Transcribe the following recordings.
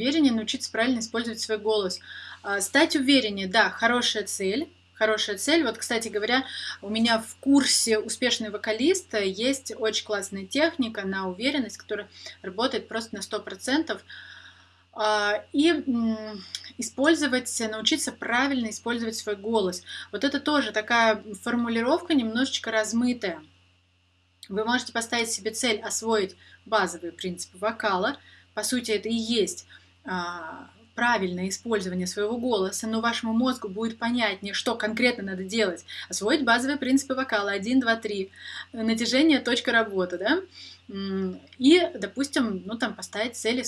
увереннее, научиться правильно использовать свой голос. А, стать увереннее, да, хорошая цель, хорошая цель. Вот, кстати говоря, у меня в курсе «Успешный вокалист» есть очень классная техника на уверенность, которая работает просто на 100%. А, и использовать, научиться правильно использовать свой голос. Вот это тоже такая формулировка немножечко размытая. Вы можете поставить себе цель освоить базовые принципы вокала. По сути, это и есть правильное использование своего голоса, но вашему мозгу будет понятнее, что конкретно надо делать. Освоить базовые принципы вокала 1, 2, 3. Натяжение, точка работы, да? И, допустим, ну там поставить цели,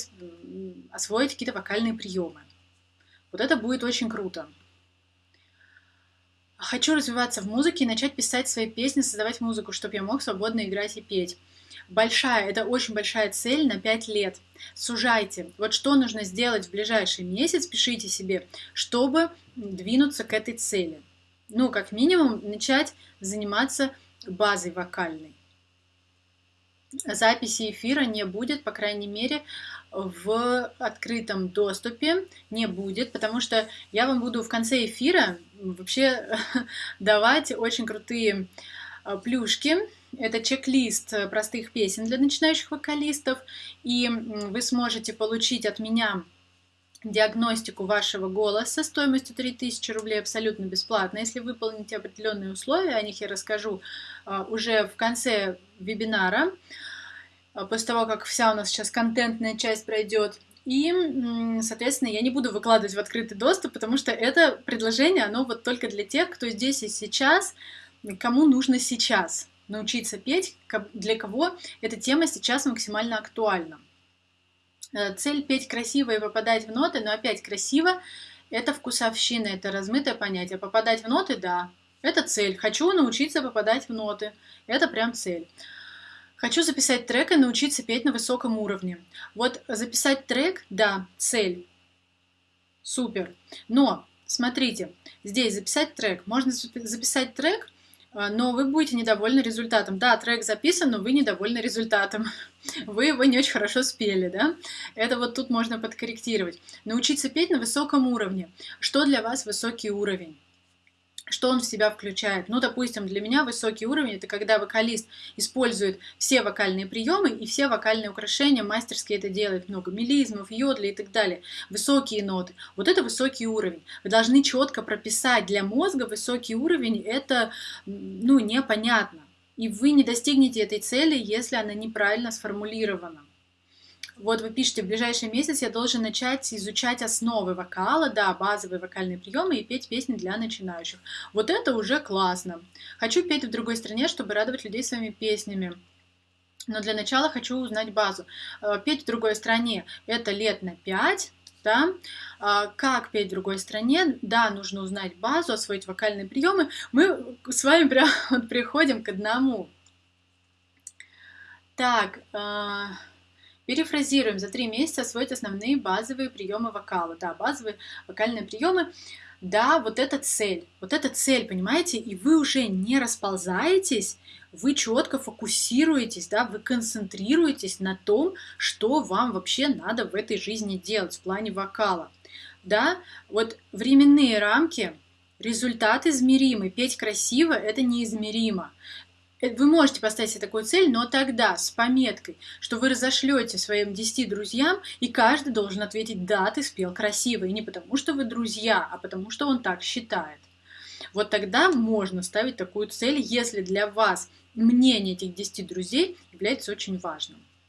освоить какие-то вокальные приемы. Вот это будет очень круто. Хочу развиваться в музыке и начать писать свои песни, создавать музыку, чтобы я мог свободно играть и петь. Большая, это очень большая цель на 5 лет. Сужайте. Вот что нужно сделать в ближайший месяц, пишите себе, чтобы двинуться к этой цели. Ну, как минимум, начать заниматься базой вокальной. Записи эфира не будет, по крайней мере, в открытом доступе не будет, потому что я вам буду в конце эфира вообще давать очень крутые а, плюшки. Это чек-лист простых песен для начинающих вокалистов, и вы сможете получить от меня диагностику вашего голоса стоимостью 3000 рублей абсолютно бесплатно. Если выполните определенные условия, о них я расскажу а, уже в конце вебинара. А, после того, как вся у нас сейчас контентная часть пройдет. И, соответственно, я не буду выкладывать в открытый доступ, потому что это предложение, оно вот только для тех, кто здесь и сейчас, кому нужно сейчас научиться петь, для кого эта тема сейчас максимально актуальна. Э, цель петь красиво и попадать в ноты, но опять красиво – это вкусовщина, это размытое понятие. Попадать в ноты – да, это цель. Хочу научиться попадать в ноты, это прям цель. Хочу записать трек и научиться петь на высоком уровне. Вот записать трек, да, цель. Супер. Но, смотрите, здесь записать трек. Можно записать трек, но вы будете недовольны результатом. Да, трек записан, но вы недовольны результатом. Вы его не очень хорошо спели, да? Это вот тут можно подкорректировать. Научиться петь на высоком уровне. Что для вас высокий уровень? Что он в себя включает. Ну, допустим, для меня высокий уровень – это когда вокалист использует все вокальные приемы и все вокальные украшения, мастерски это делает, много мелизмов, йодли и так далее. Высокие ноты. Вот это высокий уровень. Вы должны четко прописать для мозга высокий уровень, это, ну, непонятно. И вы не достигнете этой цели, если она неправильно сформулирована. Вот вы пишете, в ближайший месяц я должен начать изучать основы вокала, да, базовые вокальные приемы и петь песни для начинающих. Вот это уже классно. Хочу петь в другой стране, чтобы радовать людей своими песнями. Но для начала хочу узнать базу. Э, петь в другой стране – это лет на 5, да? А, как петь в другой стране? Да, нужно узнать базу, освоить вокальные приемы. Мы с вами прям вот приходим к одному. Так, э, Перефразируем, за три месяца освоить основные базовые приемы вокала. Да, базовые вокальные приемы. Да, вот это цель. Вот это цель, понимаете? И вы уже не расползаетесь, вы четко фокусируетесь, да, вы концентрируетесь на том, что вам вообще надо в этой жизни делать в плане вокала. Да, вот временные рамки, результат измеримый, петь красиво – это неизмеримо. Вы можете поставить себе такую цель, но тогда с пометкой, что вы разошлете своим 10 друзьям, и каждый должен ответить «да, ты спел красиво», и не потому, что вы друзья, а потому, что он так считает. Вот тогда можно ставить такую цель, если для вас мнение этих 10 друзей является очень важным.